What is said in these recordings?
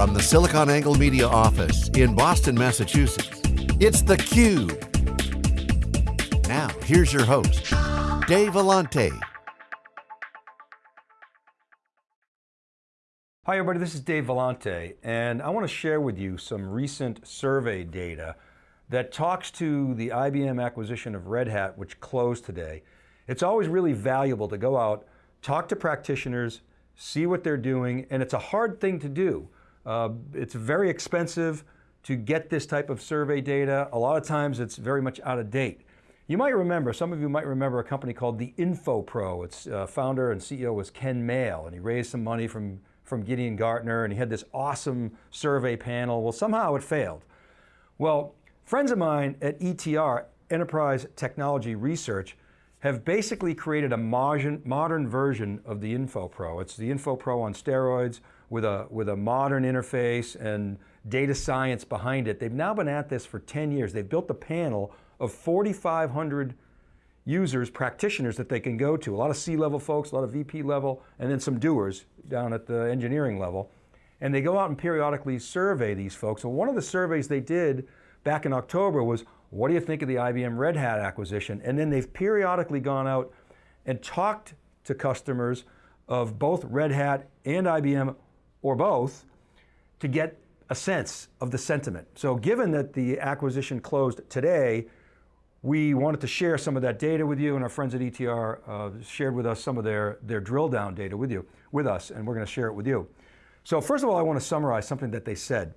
From the SiliconANGLE Media office in Boston, Massachusetts, it's theCUBE. Now, here's your host, Dave Vellante. Hi everybody, this is Dave Vellante, and I want to share with you some recent survey data that talks to the IBM acquisition of Red Hat, which closed today. It's always really valuable to go out, talk to practitioners, see what they're doing, and it's a hard thing to do. Uh, it's very expensive to get this type of survey data. A lot of times it's very much out of date. You might remember, some of you might remember a company called the InfoPro. Its uh, founder and CEO was Ken Male, and he raised some money from, from Gideon Gartner, and he had this awesome survey panel. Well, somehow it failed. Well, friends of mine at ETR, Enterprise Technology Research, have basically created a modern version of the InfoPro. It's the InfoPro on steroids with a, with a modern interface and data science behind it. They've now been at this for 10 years. They've built a panel of 4,500 users, practitioners that they can go to. A lot of C-level folks, a lot of VP level, and then some doers down at the engineering level. And they go out and periodically survey these folks. And one of the surveys they did back in October was, what do you think of the IBM Red Hat acquisition? And then they've periodically gone out and talked to customers of both Red Hat and IBM, or both, to get a sense of the sentiment. So given that the acquisition closed today, we wanted to share some of that data with you and our friends at ETR uh, shared with us some of their, their drill down data with you, with us, and we're going to share it with you. So first of all, I want to summarize something that they said.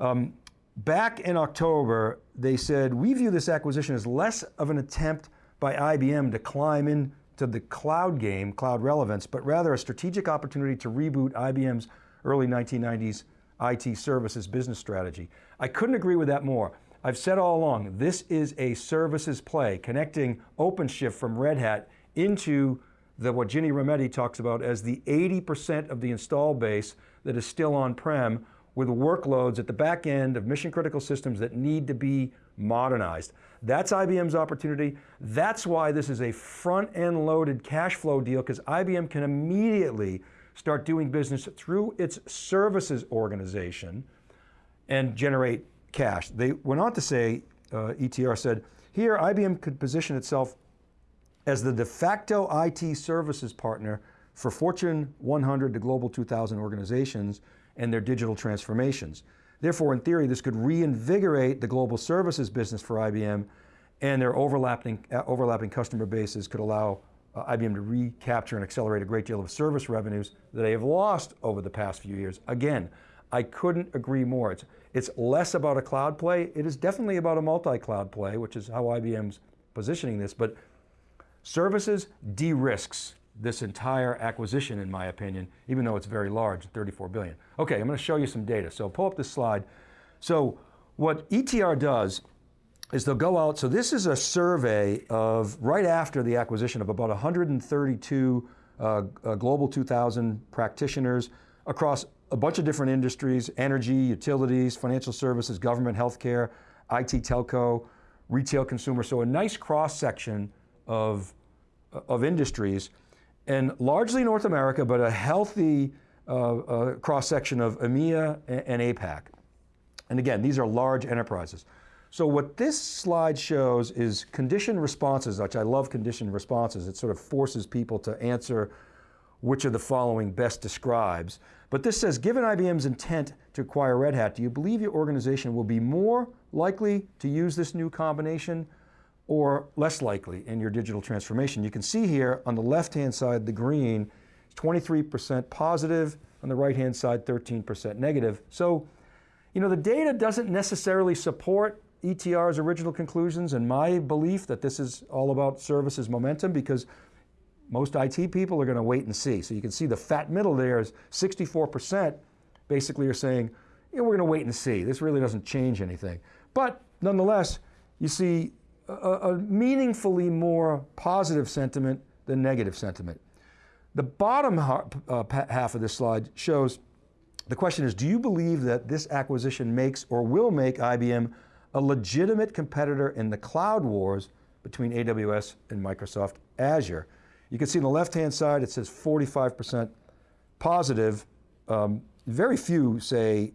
Um, Back in October, they said, we view this acquisition as less of an attempt by IBM to climb into the cloud game, cloud relevance, but rather a strategic opportunity to reboot IBM's early 1990s IT services business strategy. I couldn't agree with that more. I've said all along, this is a services play, connecting OpenShift from Red Hat into the, what Ginny Rometty talks about as the 80% of the install base that is still on-prem with workloads at the back end of mission critical systems that need to be modernized. That's IBM's opportunity. That's why this is a front end loaded cash flow deal because IBM can immediately start doing business through its services organization and generate cash. They went on to say, uh, ETR said, here IBM could position itself as the de facto IT services partner for Fortune 100 to Global 2000 organizations and their digital transformations. Therefore, in theory, this could reinvigorate the global services business for IBM and their overlapping, uh, overlapping customer bases could allow uh, IBM to recapture and accelerate a great deal of service revenues that they have lost over the past few years. Again, I couldn't agree more. It's, it's less about a cloud play. It is definitely about a multi-cloud play, which is how IBM's positioning this, but services de-risks this entire acquisition, in my opinion, even though it's very large, 34 billion. Okay, I'm going to show you some data. So pull up this slide. So what ETR does is they'll go out, so this is a survey of right after the acquisition of about 132 uh, uh, Global 2000 practitioners across a bunch of different industries, energy, utilities, financial services, government, healthcare, IT telco, retail consumer. So a nice cross section of, of industries and largely North America, but a healthy uh, uh, cross-section of EMEA and, and APAC. And again, these are large enterprises. So what this slide shows is condition responses, which I love condition responses. It sort of forces people to answer which of the following best describes. But this says, given IBM's intent to acquire Red Hat, do you believe your organization will be more likely to use this new combination or less likely in your digital transformation. You can see here on the left-hand side, the green, 23% positive, on the right-hand side, 13% negative. So, you know, the data doesn't necessarily support ETR's original conclusions and my belief that this is all about services momentum because most IT people are going to wait and see. So you can see the fat middle there is 64% basically are saying, yeah, we're going to wait and see. This really doesn't change anything. But nonetheless, you see a, a meaningfully more positive sentiment than negative sentiment. The bottom uh, half of this slide shows, the question is, do you believe that this acquisition makes or will make IBM a legitimate competitor in the cloud wars between AWS and Microsoft Azure? You can see on the left-hand side, it says 45% positive. Um, very few say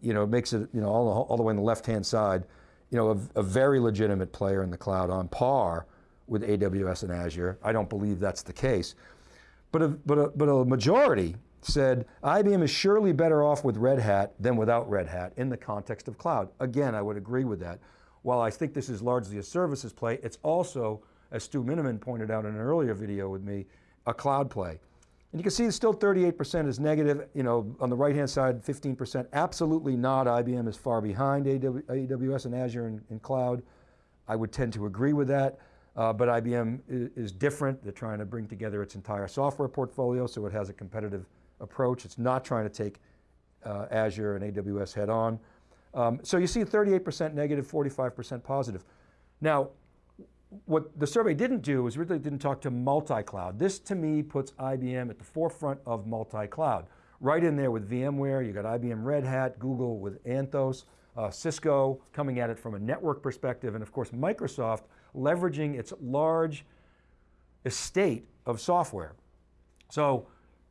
you know, makes it, you know, all, all the way on the left-hand side, you know, a, a, very legitimate player in the cloud on par with AWS and Azure. I don't believe that's the case. But a, but a, but a majority said IBM is surely better off with Red Hat than without Red Hat in the context of cloud. Again, I would agree with that. While I think this is largely a services play, it's also, as Stu Miniman pointed out in an earlier video with me, a cloud play. And you can see still 38% is negative, you know, on the right-hand side, 15%, absolutely not, IBM is far behind AWS and Azure in, cloud. I would tend to agree with that, uh, but IBM is, is, different. They're trying to bring together its entire software portfolio so it has a competitive approach. It's not trying to take uh, Azure and AWS head on. Um, so you see 38% negative, 45% positive. Now, what the survey didn't do is really didn't talk to multi-cloud. This to me puts IBM at the forefront of multi-cloud. Right in there with VMware, you got IBM Red Hat, Google with Anthos, uh, Cisco coming at it from a network perspective, and of course Microsoft leveraging its large estate of software. So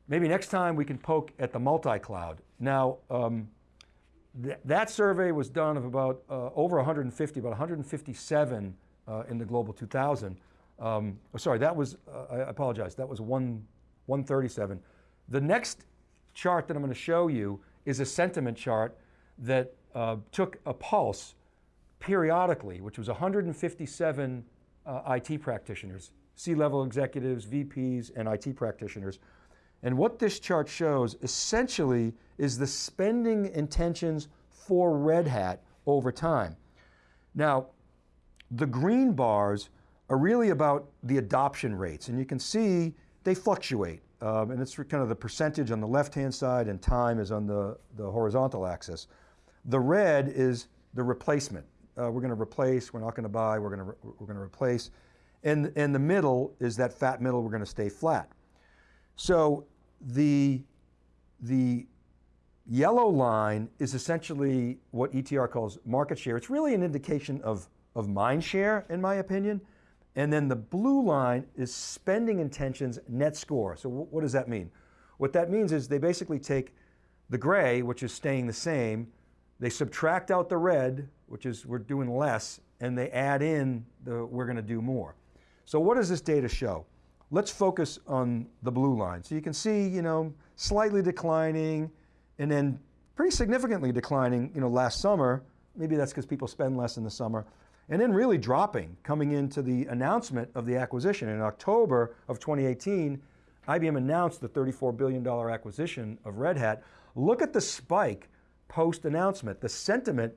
maybe next time we can poke at the multi-cloud. Now, um, th that survey was done of about uh, over 150, about 157 uh, in the Global 2000. Um, oh, sorry, that was, uh, I apologize, that was one, 137. The next chart that I'm going to show you is a sentiment chart that uh, took a pulse periodically, which was 157 uh, IT practitioners, C-level executives, VPs, and IT practitioners. And what this chart shows essentially is the spending intentions for Red Hat over time. Now, the green bars are really about the adoption rates, and you can see they fluctuate. Um, and it's kind of the percentage on the left-hand side and time is on the, the horizontal axis. The red is the replacement. Uh, we're going to replace, we're not going to buy, we're going to, we're going to replace. And, and the middle is that fat middle, we're going to stay flat. So the, the yellow line is essentially what ETR calls market share. It's really an indication of of mind share, in my opinion. And then the blue line is spending intentions net score. So what does that mean? What that means is they basically take the gray, which is staying the same, they subtract out the red, which is we're doing less, and they add in the we're going to do more. So what does this data show? Let's focus on the blue line. So you can see, you know, slightly declining and then pretty significantly declining, you know, last summer. Maybe that's because people spend less in the summer and then really dropping coming into the announcement of the acquisition. In October of 2018, IBM announced the $34 billion acquisition of Red Hat. Look at the spike post-announcement. The sentiment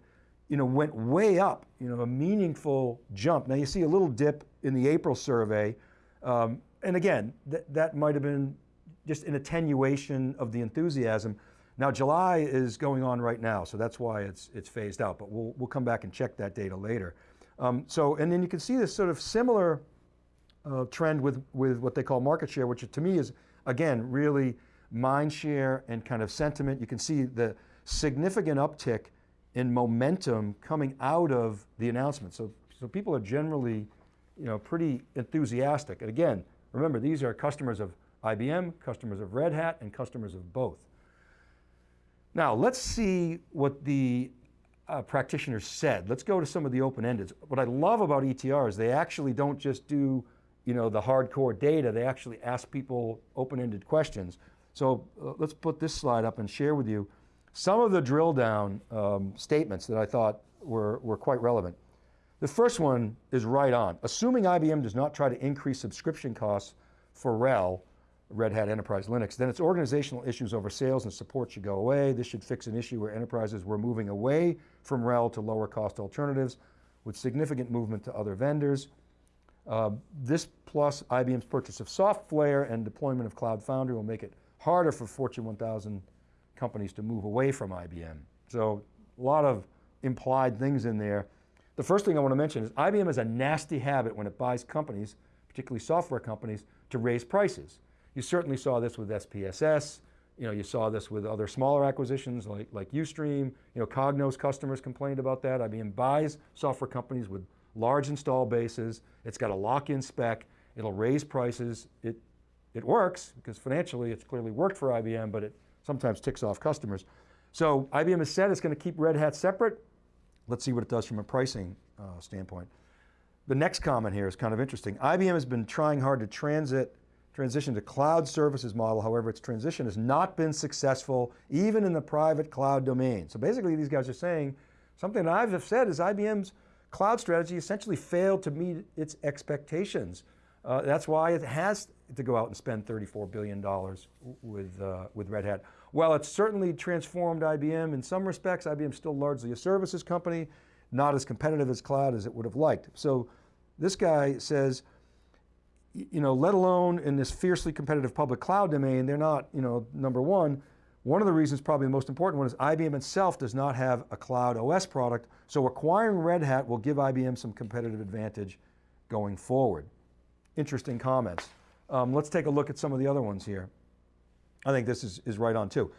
you know, went way up, you know, a meaningful jump. Now you see a little dip in the April survey, um, and again, th that might have been just an attenuation of the enthusiasm. Now July is going on right now, so that's why it's, it's phased out, but we'll, we'll come back and check that data later. Um, so, and then you can see this sort of similar uh, trend with, with what they call market share, which to me is, again, really mind share and kind of sentiment. You can see the significant uptick in momentum coming out of the announcement. So, so people are generally, you know, pretty enthusiastic. And again, remember, these are customers of IBM, customers of Red Hat, and customers of both. Now, let's see what the uh, practitioners said. Let's go to some of the open-ended. What I love about ETR is they actually don't just do you know, the hardcore data, they actually ask people open-ended questions. So uh, let's put this slide up and share with you some of the drill down um, statements that I thought were, were quite relevant. The first one is right on. Assuming IBM does not try to increase subscription costs for RHEL, Red Hat Enterprise Linux, then its organizational issues over sales and support should go away. This should fix an issue where enterprises were moving away from RHEL to lower cost alternatives with significant movement to other vendors. Uh, this plus IBM's purchase of SoftLayer and deployment of Cloud Foundry will make it harder for Fortune 1000 companies to move away from IBM. So a lot of implied things in there. The first thing I want to mention is IBM has a nasty habit when it buys companies, particularly software companies, to raise prices. You certainly saw this with SPSS. You know, you saw this with other smaller acquisitions like, like Ustream. You know, Cognos customers complained about that. IBM buys software companies with large install bases. It's got a lock-in spec. It'll raise prices. It, it works because financially it's clearly worked for IBM, but it sometimes ticks off customers. So IBM has said it's going to keep Red Hat separate. Let's see what it does from a pricing uh, standpoint. The next comment here is kind of interesting. IBM has been trying hard to transit, transition to cloud services model. However, its transition has not been successful, even in the private cloud domain. So basically these guys are saying, something that I've said is IBM's cloud strategy essentially failed to meet its expectations. Uh, that's why it has to go out and spend $34 billion with, uh, with Red Hat. While it's certainly transformed IBM in some respects, IBM's still largely a services company, not as competitive as cloud as it would have liked. So this guy says, you know, let alone in this fiercely competitive public cloud domain, they're not, you know, number one. One of the reasons, probably the most important one, is IBM itself does not have a cloud OS product, so acquiring Red Hat will give IBM some competitive advantage going forward. Interesting comments. Um, let's take a look at some of the other ones here. I think this is, is right on too.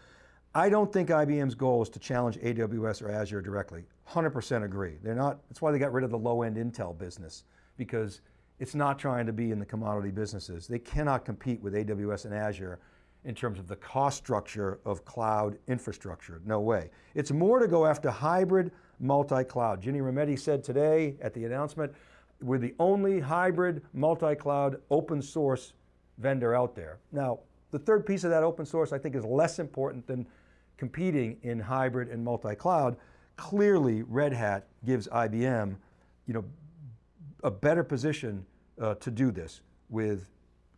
I don't think IBM's goal is to challenge AWS or Azure directly. 100% agree. They're not, that's why they got rid of the low-end Intel business, because it's not trying to be in the commodity businesses. They cannot compete with AWS and Azure in terms of the cost structure of cloud infrastructure, no way. It's more to go after hybrid multi-cloud. Ginny Rometty said today at the announcement, we're the only hybrid multi-cloud open source vendor out there. Now, the third piece of that open source I think is less important than competing in hybrid and multi-cloud. Clearly, Red Hat gives IBM you know, a better position uh, to do this with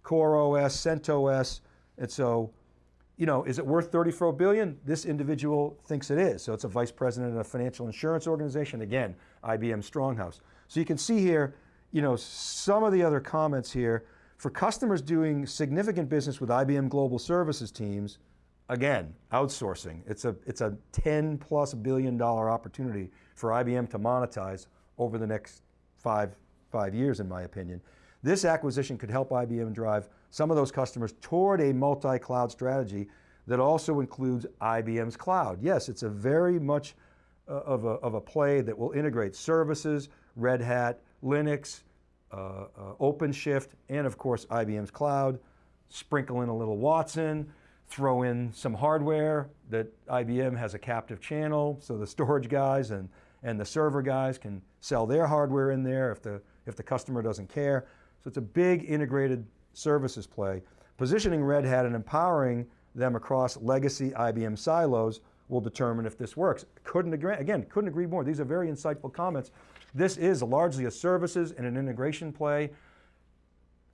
Core OS, CentOS, and so, you know, is it worth 34 billion? This individual thinks it is. So it's a vice president of a financial insurance organization. Again, IBM Stronghouse. So you can see here, you know, some of the other comments here, for customers doing significant business with IBM Global Services teams, again, outsourcing. It's a, it's a 10 plus billion dollar opportunity for IBM to monetize over the next five, five years in my opinion. This acquisition could help IBM drive some of those customers toward a multi-cloud strategy that also includes IBM's cloud. Yes, it's a very much uh, of, a, of a play that will integrate services, Red Hat, Linux, uh, OpenShift, and of course IBM's cloud, sprinkle in a little Watson, throw in some hardware that IBM has a captive channel, so the storage guys and, and the server guys can sell their hardware in there if the, if the customer doesn't care. So it's a big integrated services play. Positioning Red Hat and empowering them across legacy IBM silos will determine if this works. Couldn't agree, again, couldn't agree more. These are very insightful comments. This is largely a services and an integration play.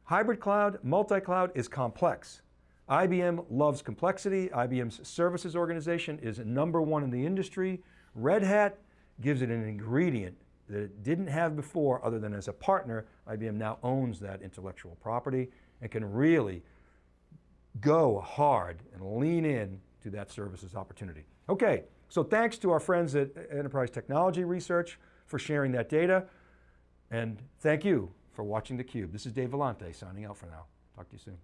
Hybrid cloud, multi-cloud is complex. IBM loves complexity. IBM's services organization is number one in the industry. Red Hat gives it an ingredient that it didn't have before other than as a partner, IBM now owns that intellectual property and can really go hard and lean in to that services opportunity. Okay, so thanks to our friends at Enterprise Technology Research for sharing that data. And thank you for watching theCUBE. This is Dave Vellante signing out for now. Talk to you soon.